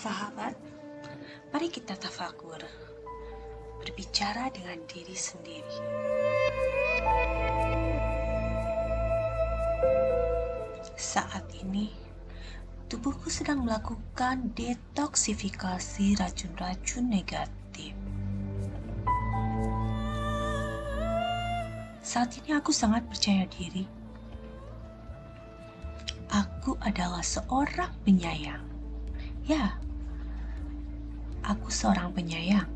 Sahabat, mari kita tafakur, berbicara dengan diri sendiri. Saat ini, tubuhku sedang melakukan detoksifikasi racun-racun negatif. Saat ini aku sangat percaya diri. Aku adalah seorang penyayang. Ya, aku seorang penyayang.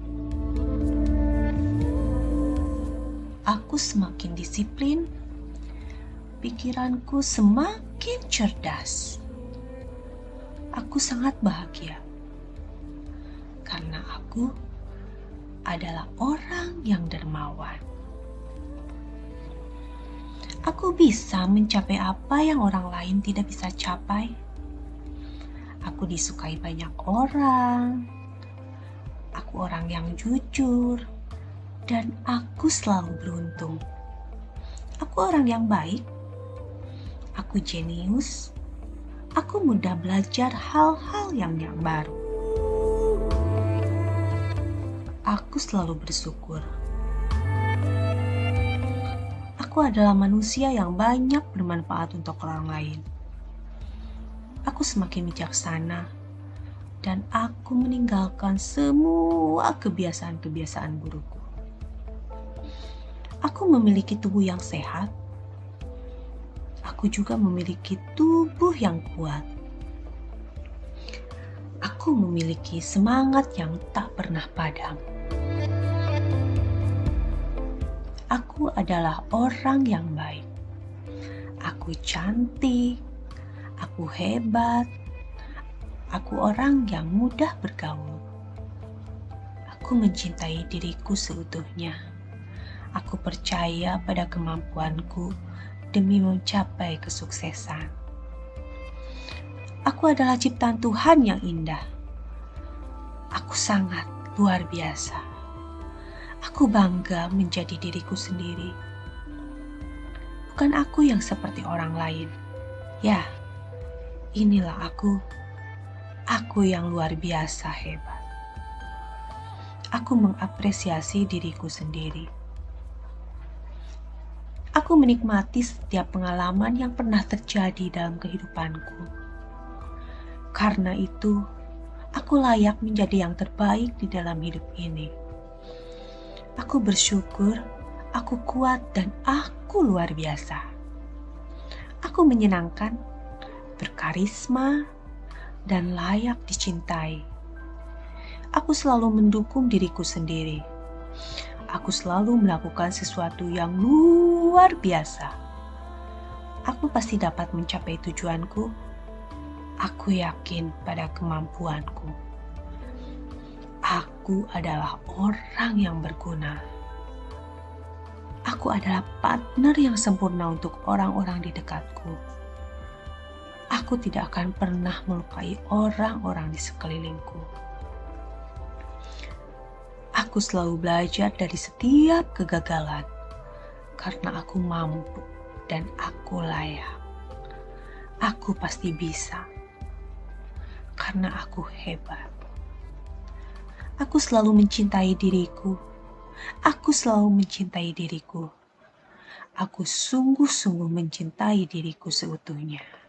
Aku semakin disiplin, pikiranku semakin cerdas. Aku sangat bahagia karena aku adalah orang yang dermawan. Aku bisa mencapai apa yang orang lain tidak bisa capai. Aku disukai banyak orang. Aku orang yang jujur, dan aku selalu beruntung. Aku orang yang baik. Aku jenius. Aku mudah belajar hal-hal yang yang baru. Aku selalu bersyukur. Aku adalah manusia yang banyak bermanfaat untuk orang lain. Aku semakin bijaksana dan aku meninggalkan semua kebiasaan-kebiasaan burukku. Aku memiliki tubuh yang sehat. Aku juga memiliki tubuh yang kuat. Aku memiliki semangat yang tak pernah padam. Aku adalah orang yang baik. Aku cantik, aku hebat, aku orang yang mudah bergaul. Aku mencintai diriku seutuhnya. Aku percaya pada kemampuanku demi mencapai kesuksesan. Aku adalah ciptaan Tuhan yang indah. Aku sangat luar biasa. Aku bangga menjadi diriku sendiri. Bukan aku yang seperti orang lain. Ya, inilah aku. Aku yang luar biasa hebat. Aku mengapresiasi diriku sendiri. Aku menikmati setiap pengalaman yang pernah terjadi dalam kehidupanku. Karena itu, aku layak menjadi yang terbaik di dalam hidup ini. Aku bersyukur, aku kuat, dan aku luar biasa. Aku menyenangkan, berkarisma, dan layak dicintai. Aku selalu mendukung diriku sendiri. Aku selalu melakukan sesuatu yang luar biasa. Aku pasti dapat mencapai tujuanku. Aku yakin pada kemampuanku. Aku adalah orang yang berguna. Aku adalah partner yang sempurna untuk orang-orang di dekatku. Aku tidak akan pernah melukai orang-orang di sekelilingku. Aku selalu belajar dari setiap kegagalan karena aku mampu dan aku layak. Aku pasti bisa karena aku hebat. Aku selalu mencintai diriku. Aku selalu mencintai diriku. Aku sungguh-sungguh mencintai diriku seutuhnya.